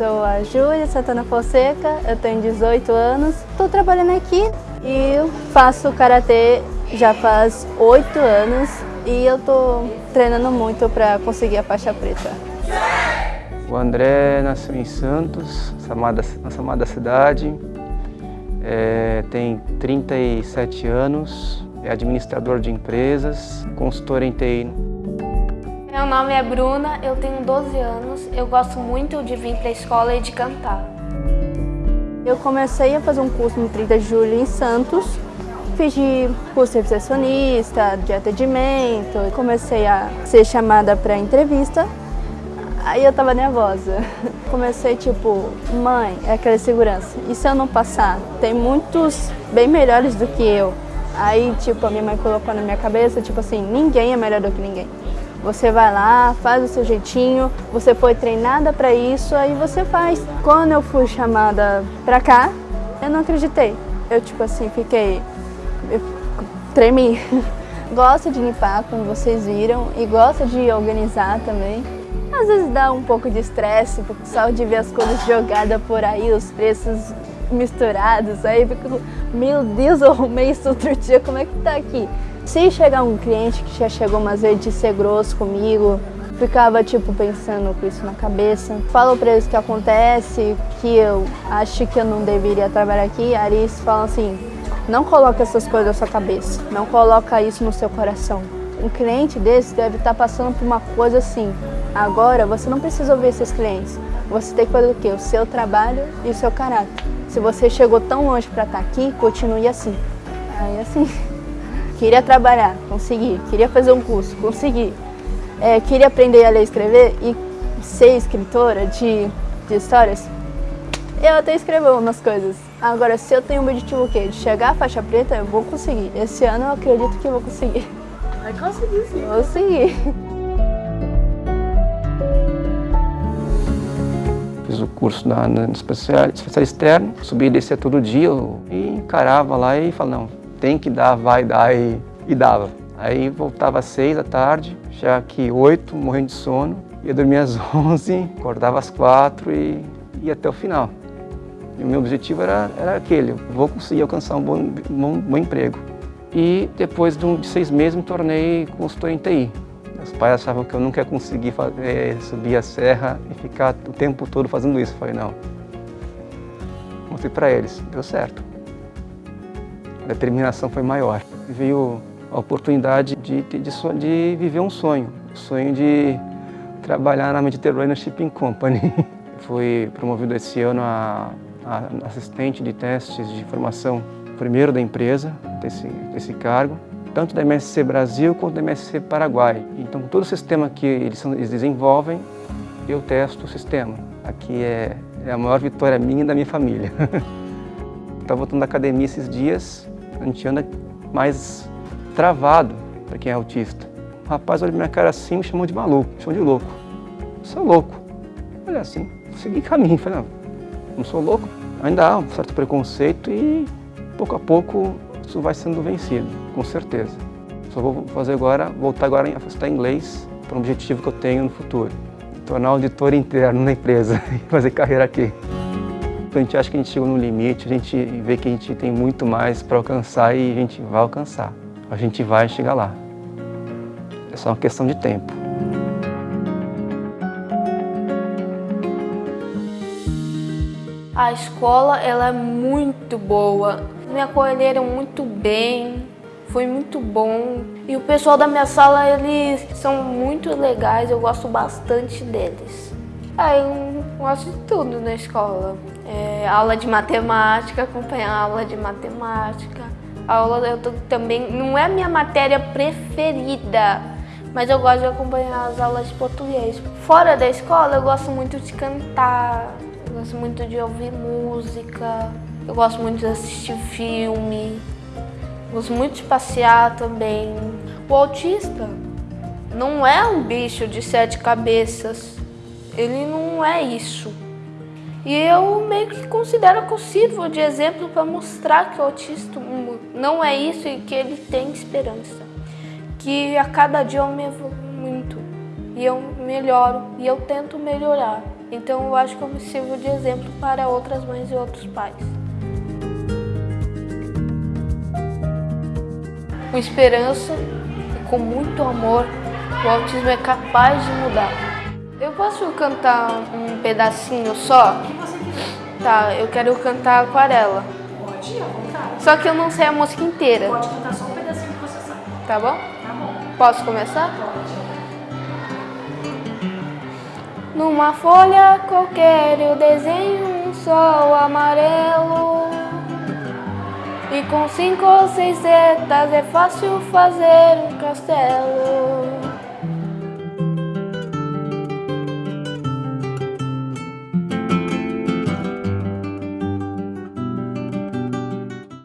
sou a Júlia Santana Fonseca, eu tenho 18 anos. Estou trabalhando aqui e faço Karatê já faz 8 anos e eu estou treinando muito para conseguir a faixa preta. O André nasceu em Santos, nossa amada cidade, é, tem 37 anos, é administrador de empresas, consultor em TI. Nome é Bruna, eu tenho 12 anos, eu gosto muito de vir para a escola e de cantar. Eu comecei a fazer um curso no 30 de julho em Santos, fiz de curso de recepcionista, de atendimento, comecei a ser chamada para entrevista, aí eu tava nervosa. Comecei tipo, mãe, é aquela segurança, e se eu não passar? Tem muitos bem melhores do que eu. Aí, tipo, a minha mãe colocou na minha cabeça, tipo assim, ninguém é melhor do que ninguém. Você vai lá, faz o seu jeitinho, você foi treinada para isso, aí você faz. Quando eu fui chamada pra cá, eu não acreditei. Eu, tipo assim, fiquei... Eu tremi. gosta de limpar, como vocês viram, e gosta de organizar também. Às vezes dá um pouco de estresse, só de ver as coisas jogadas por aí, os preços misturados, aí fico, meu Deus, eu arrumei isso outro dia, como é que tá aqui? Se chegar um cliente que já chegou umas vezes de ser grosso comigo, ficava tipo pensando com isso na cabeça. Falo pra eles que acontece, que eu acho que eu não deveria trabalhar aqui, aí eles falam assim, não coloca essas coisas na sua cabeça, não coloca isso no seu coração. Um cliente desse deve estar passando por uma coisa assim. Agora, você não precisa ouvir esses clientes. Você tem que fazer o quê? O seu trabalho e o seu caráter. Se você chegou tão longe para estar aqui, continue assim. Aí assim... Queria trabalhar, consegui. Queria fazer um curso, consegui. É, queria aprender a ler e escrever e ser escritora de, de histórias. Eu até escrevo umas coisas. Agora, se eu tenho um objetivo o quê? De chegar à faixa preta, eu vou conseguir. Esse ano eu acredito que eu vou conseguir. Vai conseguir sim. Vou conseguir. Fiz o curso na, na especial, especial externo, subia e descia todo dia e encarava lá e falava, não, tem que dar, vai dar e, e dava. Aí voltava às seis da tarde, já que oito, morrendo de sono, ia dormir às onze, acordava às quatro e ia até o final. E o meu objetivo era, era aquele, vou conseguir alcançar um bom, bom, emprego. E depois de, um, de, seis meses me tornei consultor em TI. Meus pais achavam que eu nunca ia conseguir fazer, eh, subir a serra e ficar o tempo todo fazendo isso. Eu falei, não. Mostrei para eles, deu certo determinação foi maior. Veio a oportunidade de, de, de, viver um sonho, o sonho de trabalhar na Mediterranean Shipping Company. Fui promovido esse ano a, a assistente de testes de formação primeiro da empresa, desse, desse cargo, tanto da MSC Brasil quanto da MSC Paraguai. Então, todo o sistema que eles, eles desenvolvem, eu testo o sistema. Aqui é, é a maior vitória minha e da minha família. Estava voltando da academia esses dias, a gente anda mais travado para quem é autista. O rapaz olhou minha cara assim me chamou de maluco, me chamou de louco. Eu sou louco. Olha assim, segui caminho. Falei, não, não sou louco. Ainda há um certo preconceito e pouco a pouco isso vai sendo vencido, com certeza. Só vou fazer agora, voltar agora a estudar inglês para um objetivo que eu tenho no futuro. Tornar auditor interno na empresa e fazer carreira aqui. A gente acha que a gente chegou no limite, a gente vê que a gente tem muito mais para alcançar e a gente vai alcançar. A gente vai chegar lá. É só uma questão de tempo. A escola ela é muito boa, me acolheram muito bem, foi muito bom. E o pessoal da minha sala, eles são muito legais, eu gosto bastante deles. Ah, eu gosto de tudo na escola é, aula de matemática, acompanhar aula de matemática. Aula eu tô, também não é a minha matéria preferida, mas eu gosto de acompanhar as aulas de português. Fora da escola, eu gosto muito de cantar, eu gosto muito de ouvir música, eu gosto muito de assistir filme, gosto muito de passear também. O autista não é um bicho de sete cabeças, ele não é isso. E eu meio que considero que eu sirvo de exemplo para mostrar que o autista não é isso e que ele tem esperança. Que a cada dia eu me evoluo muito e eu melhoro e eu tento melhorar. Então eu acho que eu me sirvo de exemplo para outras mães e outros pais. Com esperança e com muito amor, o autismo é capaz de mudar. Eu posso cantar um pedacinho só? O que você quiser. Tá, eu quero cantar Aquarela. Pode, à vontade. Só que eu não sei a música inteira, Pode cantar só um pedacinho que você sabe. tá bom? Tá bom. Posso começar? Pode. Numa folha qualquer eu desenho um sol amarelo E com cinco ou seis setas é fácil fazer um castelo